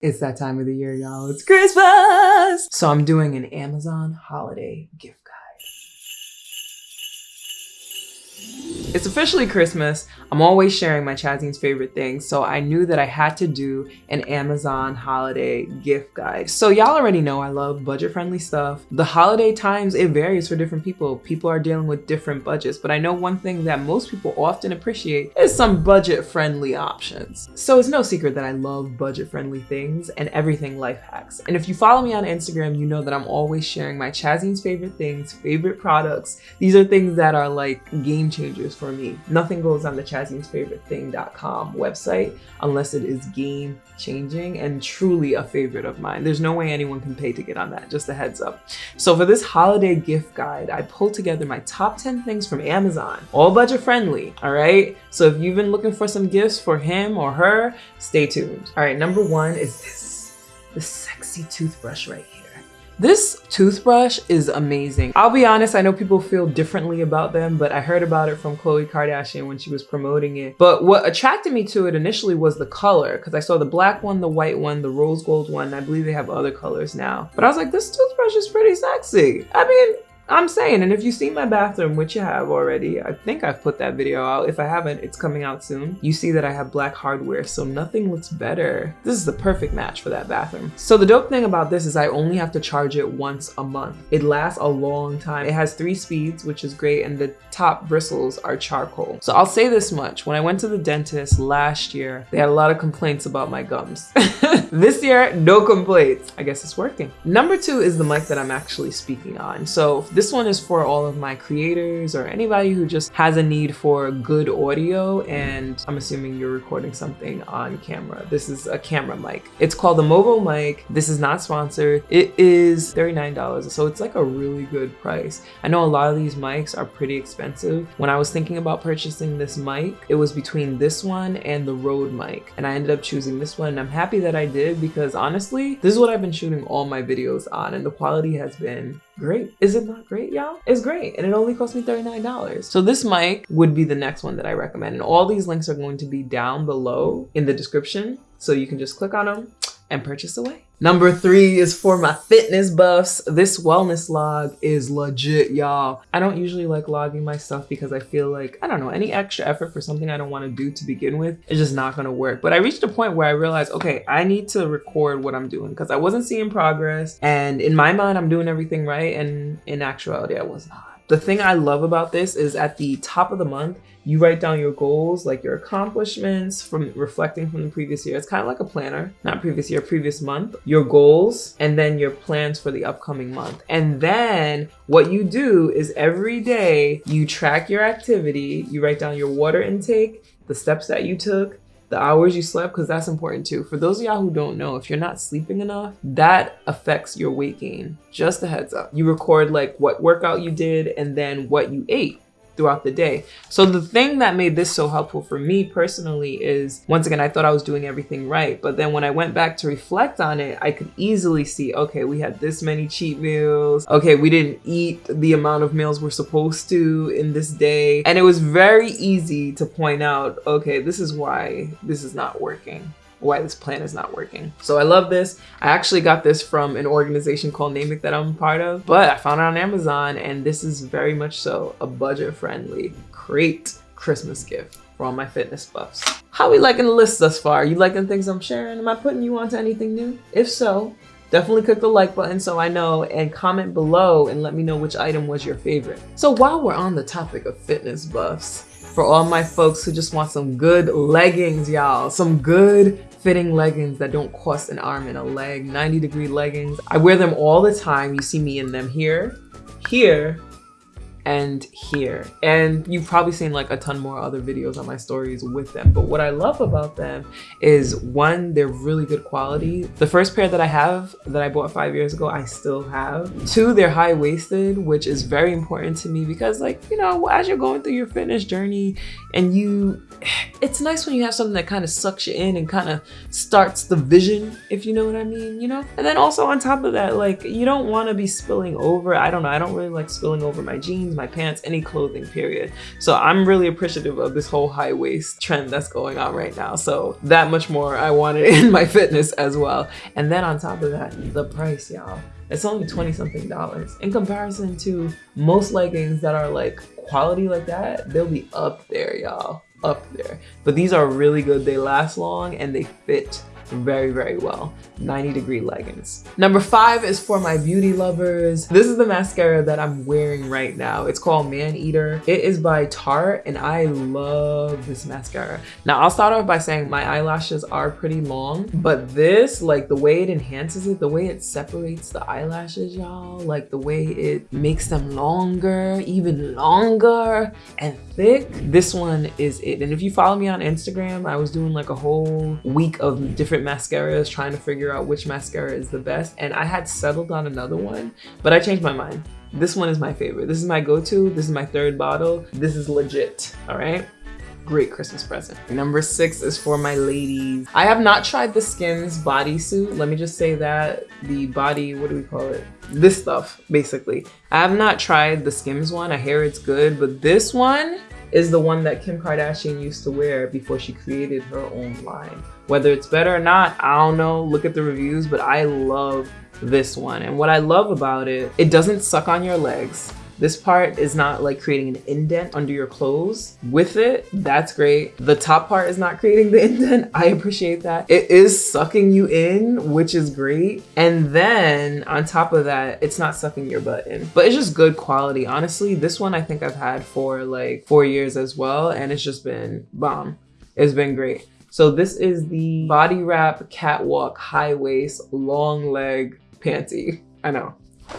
It's that time of the year, y'all. It's Christmas! So I'm doing an Amazon holiday gift It's officially Christmas. I'm always sharing my Chazine's favorite things, so I knew that I had to do an Amazon holiday gift guide. So y'all already know I love budget-friendly stuff. The holiday times, it varies for different people. People are dealing with different budgets, but I know one thing that most people often appreciate is some budget-friendly options. So it's no secret that I love budget-friendly things and everything life hacks. And if you follow me on Instagram, you know that I'm always sharing my Chazine's favorite things, favorite products. These are things that are like game changers for me. Nothing goes on the chazinesfavoritething.com website unless it is game changing and truly a favorite of mine. There's no way anyone can pay to get on that, just a heads up. So for this holiday gift guide, I pulled together my top 10 things from Amazon, all budget friendly, all right? So if you've been looking for some gifts for him or her, stay tuned. All right, number one is this, the sexy toothbrush right here. This toothbrush is amazing. I'll be honest, I know people feel differently about them, but I heard about it from Khloe Kardashian when she was promoting it. But what attracted me to it initially was the color, because I saw the black one, the white one, the rose gold one, I believe they have other colors now. But I was like, this toothbrush is pretty sexy. I mean, I'm saying, and if you've seen my bathroom, which you have already, I think I've put that video out. If I haven't, it's coming out soon. You see that I have black hardware, so nothing looks better. This is the perfect match for that bathroom. So the dope thing about this is I only have to charge it once a month. It lasts a long time. It has three speeds, which is great, and the top bristles are charcoal. So I'll say this much, when I went to the dentist last year, they had a lot of complaints about my gums. this year, no complaints. I guess it's working. Number two is the mic that I'm actually speaking on. So this one is for all of my creators or anybody who just has a need for good audio and I'm assuming you're recording something on camera. This is a camera mic. It's called the Movo mic. This is not sponsored. It is $39, so it's like a really good price. I know a lot of these mics are pretty expensive. When I was thinking about purchasing this mic, it was between this one and the Rode mic, and I ended up choosing this one, and I'm happy that I did because honestly, this is what I've been shooting all my videos on, and the quality has been great. Is it not great, y'all? It's great, and it only cost me $39. So this mic would be the next one that I recommend, and all these links are going to be down below in the description, so you can just click on them and purchase away. Number three is for my fitness buffs. This wellness log is legit, y'all. I don't usually like logging my stuff because I feel like, I don't know, any extra effort for something I don't want to do to begin with is just not going to work. But I reached a point where I realized, okay, I need to record what I'm doing because I wasn't seeing progress. And in my mind, I'm doing everything right. And in actuality, I was not. The thing I love about this is at the top of the month, you write down your goals, like your accomplishments from reflecting from the previous year. It's kind of like a planner, not previous year, previous month, your goals, and then your plans for the upcoming month. And then what you do is every day you track your activity, you write down your water intake, the steps that you took, the hours you slept, because that's important too. For those of y'all who don't know, if you're not sleeping enough, that affects your weight gain. Just a heads up. You record like what workout you did and then what you ate throughout the day. So the thing that made this so helpful for me personally is, once again, I thought I was doing everything right. But then when I went back to reflect on it, I could easily see, okay, we had this many cheat meals. Okay, we didn't eat the amount of meals we're supposed to in this day. And it was very easy to point out, okay, this is why this is not working why this plan is not working. So I love this. I actually got this from an organization called Namic that I'm part of, but I found it on Amazon and this is very much so a budget friendly, great Christmas gift for all my fitness buffs. How we liking the list thus far? You liking things I'm sharing? Am I putting you onto anything new? If so, definitely click the like button so I know and comment below and let me know which item was your favorite. So while we're on the topic of fitness buffs, for all my folks who just want some good leggings, y'all, some good fitting leggings that don't cost an arm and a leg, 90 degree leggings. I wear them all the time. You see me in them here, here, and here. And you've probably seen like a ton more other videos on my stories with them. But what I love about them is one, they're really good quality. The first pair that I have that I bought five years ago, I still have. Two, they're high-waisted, which is very important to me because like, you know, as you're going through your fitness journey and you, it's nice when you have something that kind of sucks you in and kind of starts the vision, if you know what I mean, you know? And then also on top of that, like you don't want to be spilling over. I don't know. I don't really like spilling over my jeans, my pants, any clothing period. So I'm really appreciative of this whole high waist trend that's going on right now. So that much more I wanted in my fitness as well. And then on top of that, the price, y'all. It's only 20 something dollars. In comparison to most leggings that are like quality like that, they'll be up there, y'all up there. But these are really good. They last long and they fit very, very well. 90 degree leggings. Number five is for my beauty lovers. This is the mascara that I'm wearing right now. It's called Man Eater. It is by Tarte and I love this mascara. Now I'll start off by saying my eyelashes are pretty long, but this, like the way it enhances it, the way it separates the eyelashes, y'all, like the way it makes them longer, even longer and thick, this one is it. And if you follow me on Instagram, I was doing like a whole week of different mascaras trying to figure figure out which mascara is the best. And I had settled on another one, but I changed my mind. This one is my favorite. This is my go-to. This is my third bottle. This is legit, all right? Great Christmas present. Number six is for my ladies. I have not tried the Skims bodysuit. Let me just say that. The body, what do we call it? This stuff, basically. I have not tried the Skims one. I hear it's good, but this one, is the one that Kim Kardashian used to wear before she created her own line. Whether it's better or not, I don't know. Look at the reviews, but I love this one. And what I love about it, it doesn't suck on your legs. This part is not like creating an indent under your clothes. With it, that's great. The top part is not creating the indent. I appreciate that. It is sucking you in, which is great. And then on top of that, it's not sucking your butt in. But it's just good quality. Honestly, this one I think I've had for like four years as well. And it's just been bomb. It's been great. So this is the Body Wrap Catwalk High Waist Long Leg Panty. I know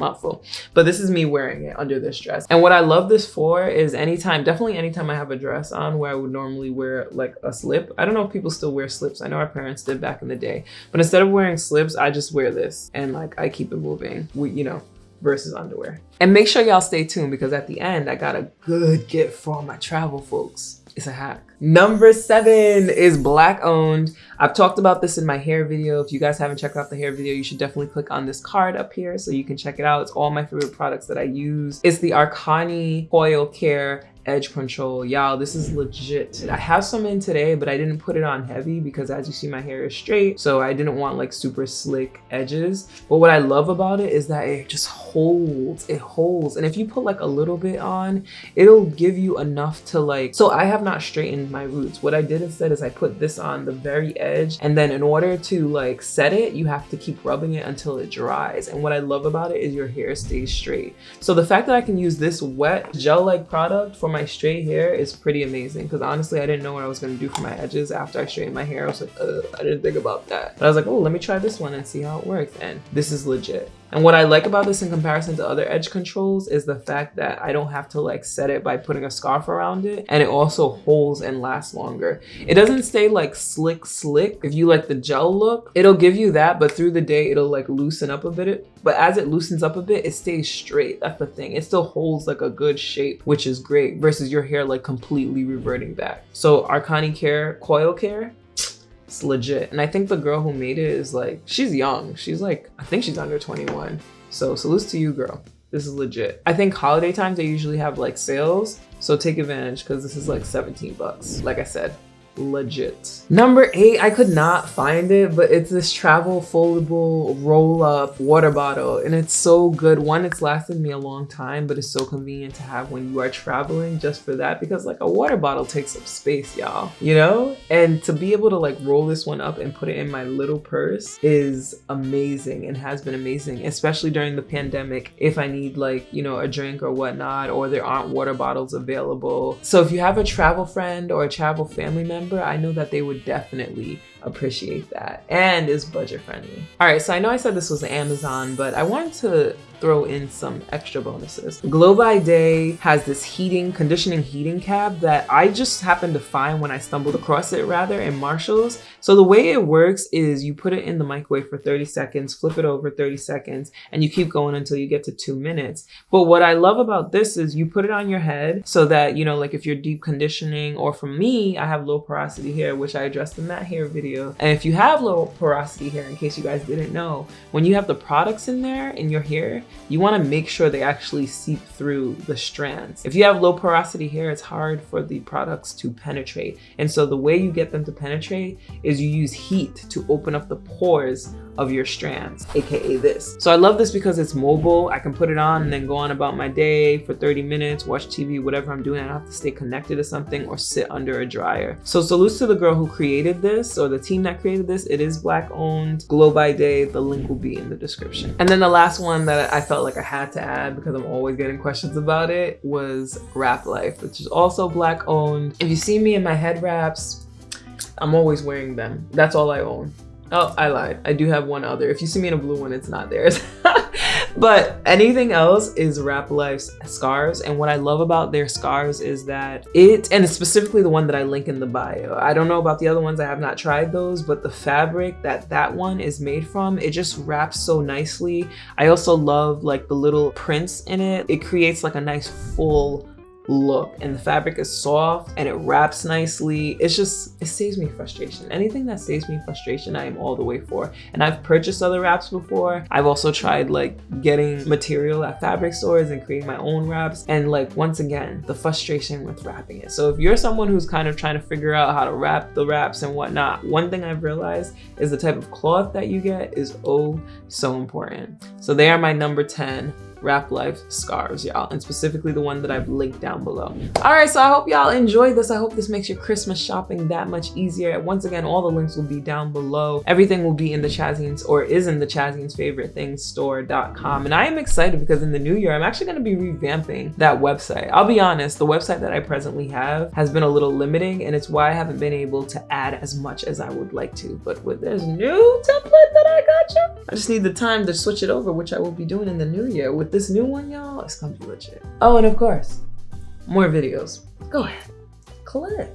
mouthful. But this is me wearing it under this dress. And what I love this for is anytime, definitely anytime I have a dress on where I would normally wear like a slip. I don't know if people still wear slips. I know our parents did back in the day. But instead of wearing slips, I just wear this and like I keep it moving. We, you know, versus underwear. And make sure y'all stay tuned because at the end, I got a good gift for my travel folks. It's a hack. Number seven is black owned. I've talked about this in my hair video. If you guys haven't checked out the hair video, you should definitely click on this card up here so you can check it out. It's all my favorite products that I use. It's the Arcani Coil Care edge control. Y'all, this is legit. I have some in today, but I didn't put it on heavy because as you see, my hair is straight. So I didn't want like super slick edges. But what I love about it is that it just holds, it holds. And if you put like a little bit on, it'll give you enough to like, so I have not straightened my roots. What I did instead is I put this on the very edge. And then in order to like set it, you have to keep rubbing it until it dries. And what I love about it is your hair stays straight. So the fact that I can use this wet gel-like product for my straight hair is pretty amazing because honestly, I didn't know what I was going to do for my edges after I straightened my hair. I was like, I didn't think about that. But I was like, oh, let me try this one and see how it works. And this is legit. And what I like about this in comparison to other edge controls is the fact that I don't have to like set it by putting a scarf around it. And it also holds and lasts longer. It doesn't stay like slick, slick. If you like the gel look, it'll give you that, but through the day, it'll like loosen up a bit. But as it loosens up a bit, it stays straight. That's the thing. It still holds like a good shape, which is great versus your hair like completely reverting back. So Arcani Care Coil Care, it's legit. And I think the girl who made it is like, she's young. She's like, I think she's under 21. So salute to you, girl. This is legit. I think holiday times, they usually have like sales. So take advantage because this is like 17 bucks. Like I said, legit. Number eight, I could not find it, but it's this travel foldable roll up water bottle and it's so good. One, it's lasted me a long time, but it's so convenient to have when you are traveling just for that because like a water bottle takes up space, y'all, you know? And to be able to like roll this one up and put it in my little purse is amazing and has been amazing, especially during the pandemic if I need like, you know, a drink or whatnot, or there aren't water bottles available. So if you have a travel friend or a travel family member, member, I know that they would definitely appreciate that and is budget friendly. All right, so I know I said this was Amazon, but I wanted to throw in some extra bonuses. Glow by Daye has this heating, conditioning heating cap that I just happened to find when I stumbled across it rather in Marshall's. So the way it works is you put it in the microwave for 30 seconds, flip it over 30 seconds, and you keep going until you get to two minutes. But what I love about this is you put it on your head so that, you know, like if you're deep conditioning or for me, I have low porosity hair, which I addressed in that hair video video. And if you have low porosity hair, in case you guys didn't know, when you have the products in there in your hair, you wanna make sure they actually seep through the strands. If you have low porosity hair, it's hard for the products to penetrate. And so the way you get them to penetrate is you use heat to open up the pores of your strands, AKA this. So I love this because it's mobile. I can put it on and then go on about my day for 30 minutes, watch TV, whatever I'm doing. I don't have to stay connected to something or sit under a dryer. So salutes to the girl who created this or the team that created this. It is black owned, glow by Daye. The link will be in the description. And then the last one that I felt like I had to add because I'm always getting questions about it was Wrap Life, which is also black owned. If you see me in my head wraps, I'm always wearing them. That's all I own. Oh, I lied. I do have one other. If you see me in a blue one, it's not theirs. but anything else is Wrap Life's scarves. And what I love about their scarves is that it, and specifically the one that I link in the bio. I don't know about the other ones. I have not tried those, but the fabric that that one is made from, it just wraps so nicely. I also love like the little prints in it. It creates like a nice full look and the fabric is soft and it wraps nicely. It's just it saves me frustration. Anything that saves me frustration i am all the way for. And i've purchased other wraps before. I've also tried like getting material at fabric stores and creating my own wraps. And like once again the frustration with wrapping it. So if you're someone who's kind of trying to figure out how to wrap the wraps and whatnot one thing i've realized is the type of cloth that you get is oh so important. So they are my number 10 Wrap Life scarves, y'all, and specifically the one that I've linked down below. All right, so I hope y'all enjoyed this. I hope this makes your Christmas shopping that much easier. Once again, all the links will be down below. Everything will be in the Chazines or is in the Chazines favorite things store.com. And I am excited because in the new year, I'm actually gonna be revamping that website. I'll be honest, the website that I presently have has been a little limiting and it's why I haven't been able to add as much as I would like to. But with this new template that I got you, I just need the time to switch it over, which I will be doing in the new year with this new one, y'all, it's gonna be legit. Oh, and of course, more videos. Go ahead, click.